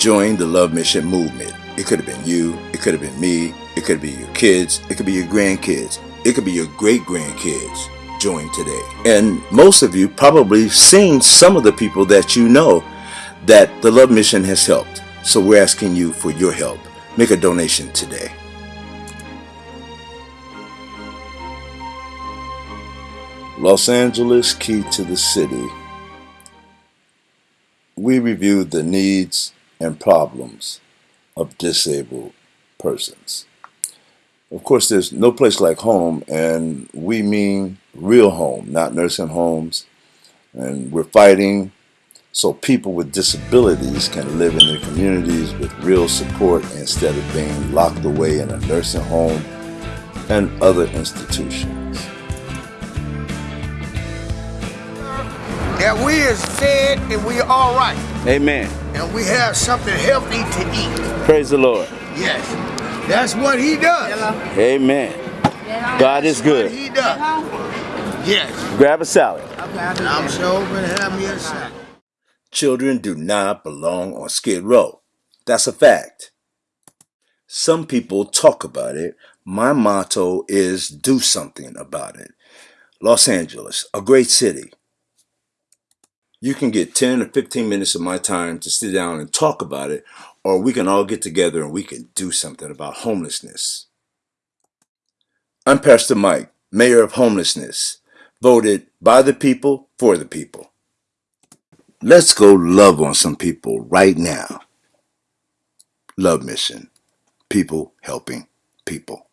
join the Love Mission movement. It could have been you, it could have been me, it could be your kids, it could be your grandkids, it could be your great grandkids. Join today. And most of you probably seen some of the people that you know that the Love Mission has helped. So we're asking you for your help. Make a donation today. Los Angeles Key to the City. We reviewed the needs and problems of disabled persons. Of course, there's no place like home, and we mean real home, not nursing homes. And we're fighting so people with disabilities can live in their communities with real support instead of being locked away in a nursing home and other institutions. That we is fed and we all right. Amen. And we have something healthy to eat. Praise the Lord. Yes. That's what he does. Amen. God is good. he does. Yes. Grab a salad. I'm sure gonna have me a salad. Children do not belong on Skid Row. That's a fact. Some people talk about it. My motto is do something about it. Los Angeles, a great city. You can get 10 or 15 minutes of my time to sit down and talk about it, or we can all get together and we can do something about homelessness. I'm Pastor Mike, Mayor of Homelessness, voted by the people for the people. Let's go love on some people right now. Love Mission. People helping people.